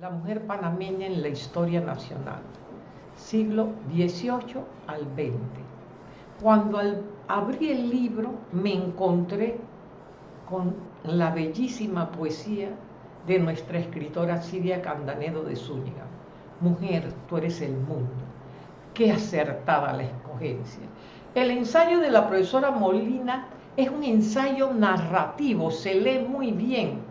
La mujer panameña en la historia nacional, siglo XVIII al XX. Cuando abrí el libro me encontré con la bellísima poesía de nuestra escritora Siria Candanedo de Zúñiga. Mujer, tú eres el mundo. Qué acertada la escogencia. El ensayo de la profesora Molina es un ensayo narrativo, se lee muy bien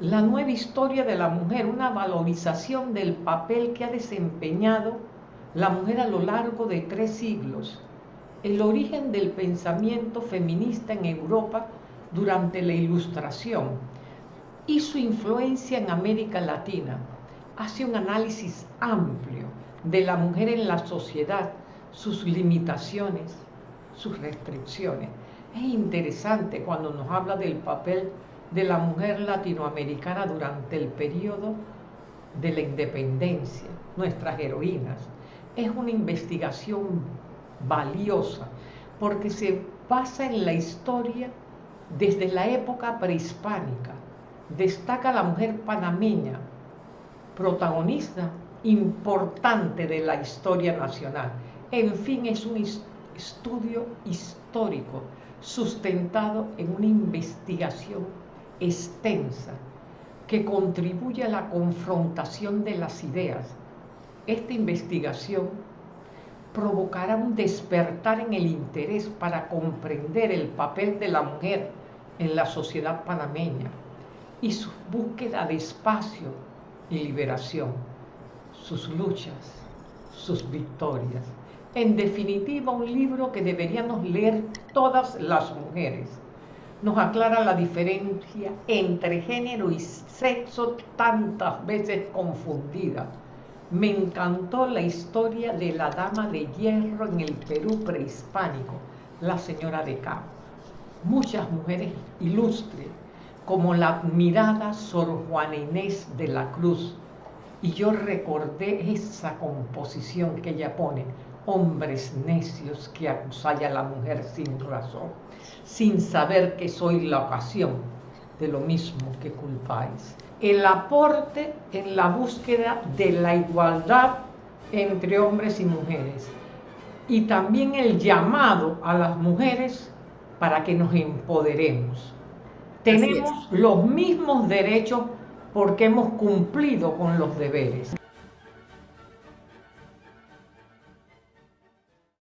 la nueva historia de la mujer, una valorización del papel que ha desempeñado la mujer a lo largo de tres siglos, el origen del pensamiento feminista en Europa durante la Ilustración y su influencia en América Latina. Hace un análisis amplio de la mujer en la sociedad, sus limitaciones, sus restricciones. Es interesante cuando nos habla del papel de la mujer latinoamericana durante el periodo de la independencia, nuestras heroínas. Es una investigación valiosa porque se basa en la historia desde la época prehispánica. Destaca la mujer panameña, protagonista importante de la historia nacional. En fin, es un estudio histórico sustentado en una investigación extensa que contribuye a la confrontación de las ideas. Esta investigación provocará un despertar en el interés para comprender el papel de la mujer en la sociedad panameña y su búsqueda de espacio y liberación, sus luchas, sus victorias. En definitiva, un libro que deberíamos leer todas las mujeres nos aclara la diferencia entre género y sexo tantas veces confundida. Me encantó la historia de la dama de hierro en el Perú prehispánico, la señora de Cabo. Muchas mujeres ilustres, como la admirada Sor Juana Inés de la Cruz. Y yo recordé esa composición que ella pone, hombres necios que acusáis a la mujer sin razón, sin saber que soy la ocasión de lo mismo que culpáis. El aporte en la búsqueda de la igualdad entre hombres y mujeres y también el llamado a las mujeres para que nos empoderemos. Tenemos los mismos derechos porque hemos cumplido con los deberes.